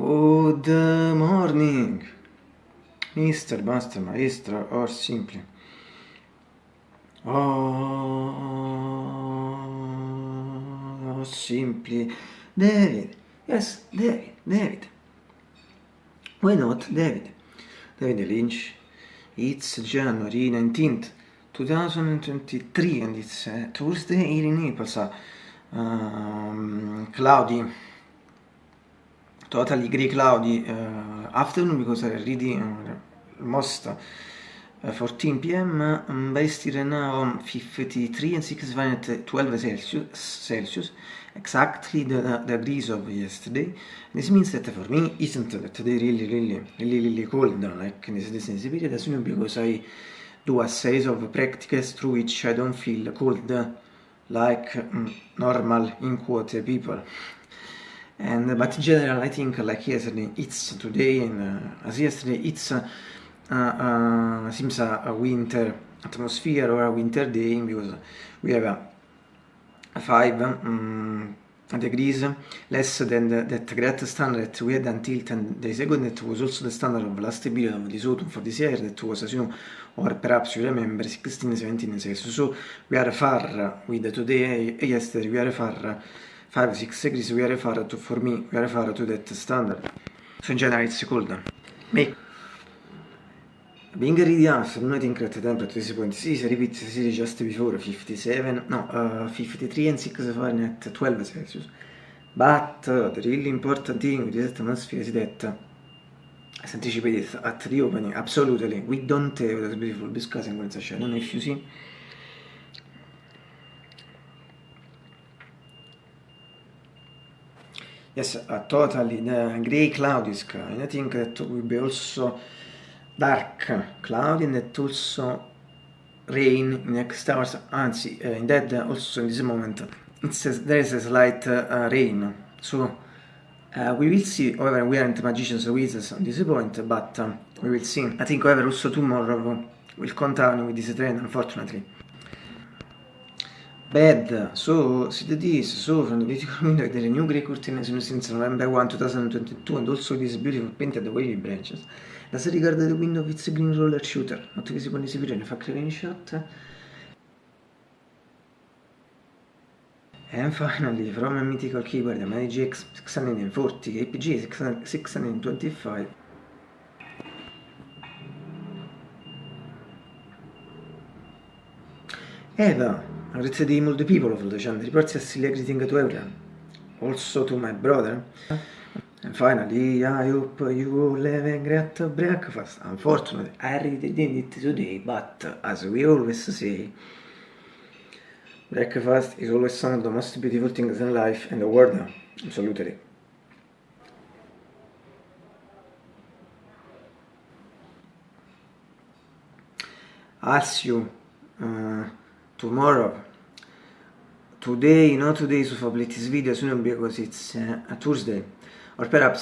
Good morning, Mr. Master, Maestro, or simply. Oh, simply. David. Yes, David, David. Why not David? David Lynch. It's January 19th, 2023 and it's uh, Thursday here in Naples. Um, cloudy. Totally grey cloudy uh, afternoon because I already uh, 14 pm based right now 53 and 6 at 12 Celsius, Celsius exactly the, the degrees of yesterday. This means that for me isn't today really really really really cold? Like in this, this period as soon because I do a series of practices through which I don't feel cold like um, normal in quote people and but in general I think like yesterday it's today and uh, as yesterday it's uh, uh, seems a, a, winter atmosphere or a winter day because we have a 5 um, degrees less than the, that great standard that we had until 10 days ago. That was also the standard of last period of this autumn for this year. That was as you know or perhaps you remember 16 17 Celsius so we are far with today. Yesterday we are far 5 6 degrees we are far to for me we are far to that standard. So in general it's cold me. Being ready afternoon I think that the temperature is point. 6 repeat city just before 57 no uh, 53 and 6 Fahrenheit 12 Celsius. But uh, the really important thing with this atmosphere is that uh, as anticipated at the opening absolutely we don't have that beautiful I don't know if you see yes, a totally uh, grey cloudy sky. And I think that will be also dark cloudy and that also rain in next hours. Anzi, uh, indeed, also in this moment, it's a, there is a slight uh, rain. So uh, we will see. However, we aren't magicians or wizards on this point, but um, we will see. I think, however, also tomorrow will continue with this trend, unfortunately. Bad. So, see this. So, from the beautiful window, there are new grey curtains since November 1, 2022, and also these beautiful painted wavy branches. As regard the window with the green roller shooter, not visible in this video, in fact, green shot. And finally, from a mythical keyboard, the GX 640, APG 625. Eva, great day all the people of channel, reports silly greeting to everyone, also to my brother. And finally, I hope you all have a great breakfast. Unfortunately, I did it today, but as we always say, breakfast is always one of the most beautiful things in life and the world. Absolutely. Ask you. Uh, tomorrow. Today not today so for this video soon because it's a Tuesday. Or perhaps